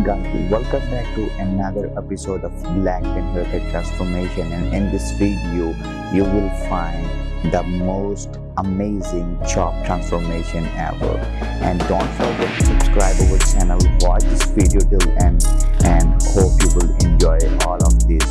Guys, welcome back to another episode of Black and Haircut Transformation. And in this video you will find the most amazing chop transformation ever. And don't forget to subscribe our channel watch this video till end and hope you will enjoy all of this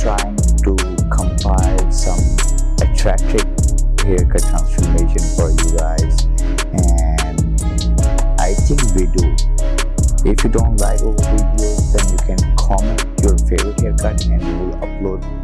trying to compile some attractive haircut transformation for you guys. And i think we do. If you don't like our videos then you can comment your favorite haircut and we will upload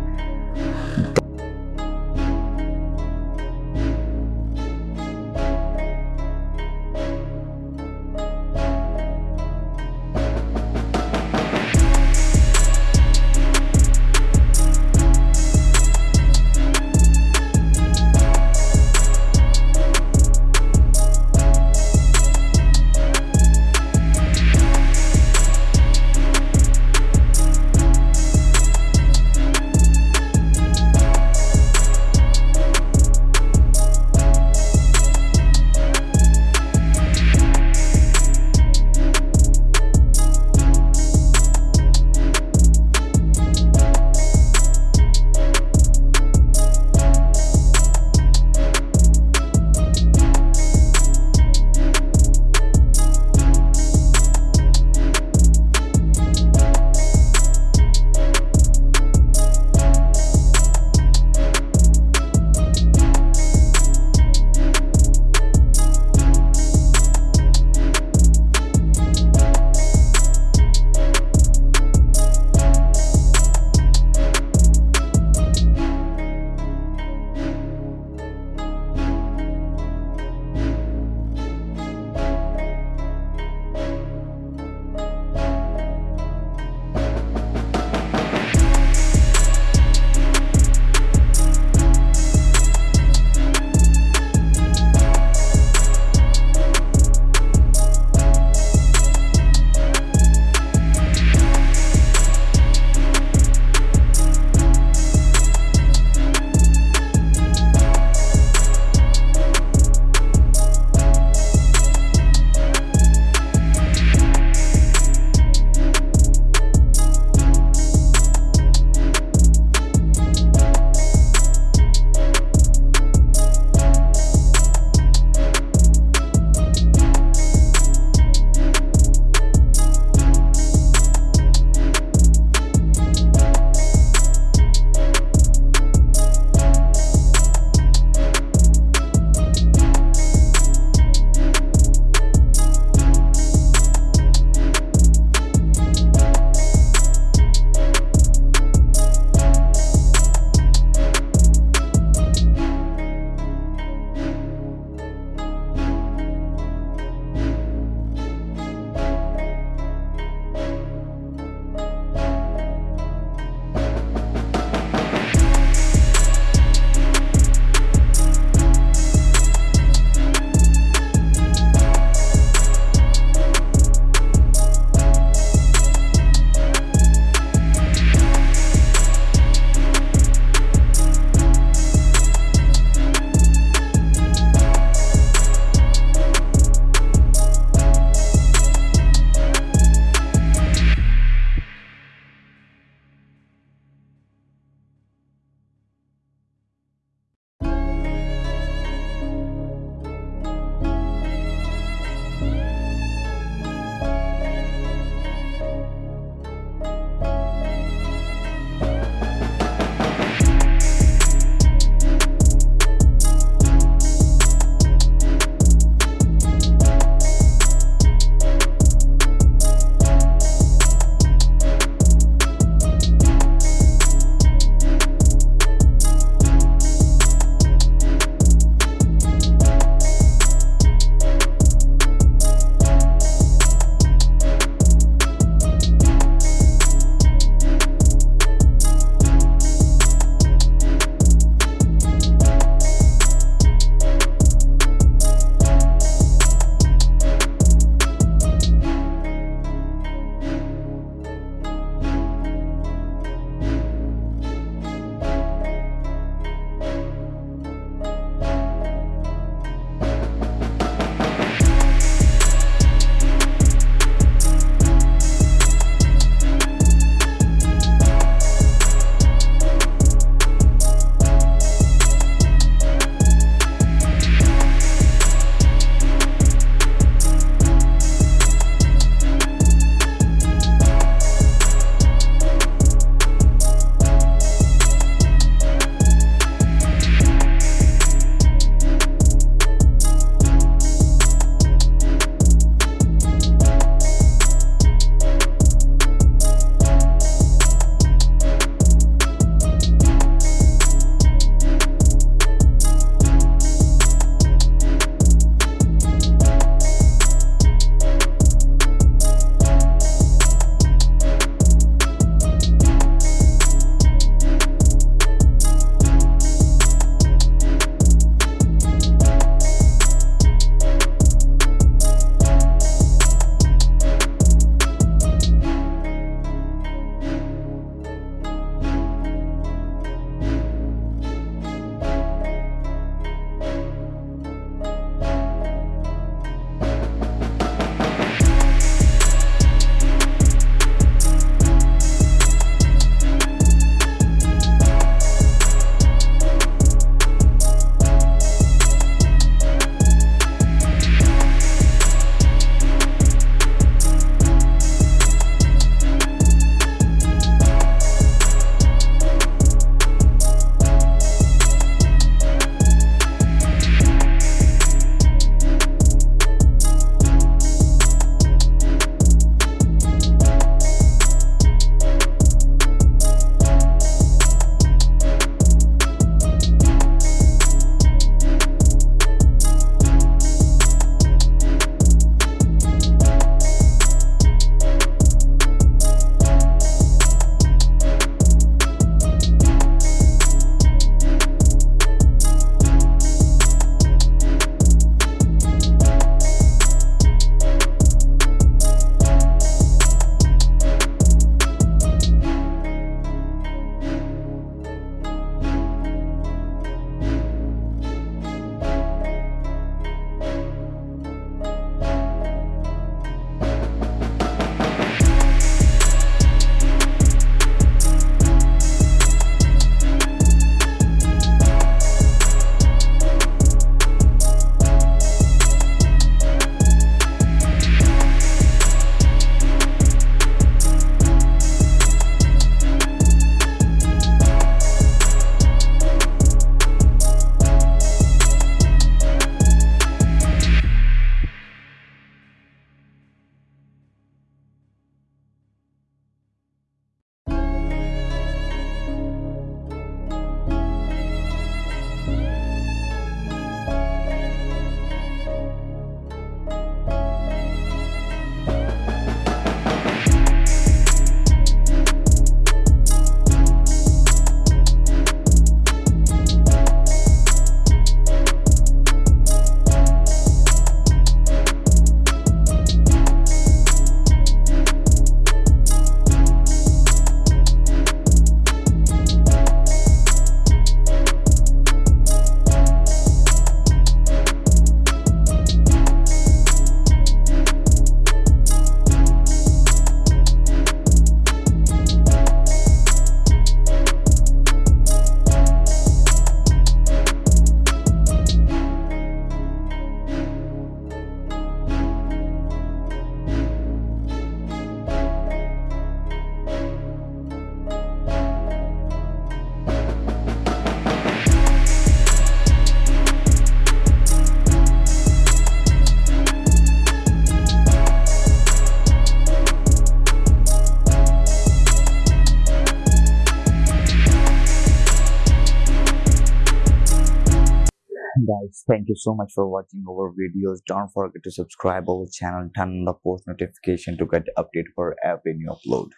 guys thank you so much for watching our videos. Don't forget to subscribe our channel turn on the post notification to get update for every new upload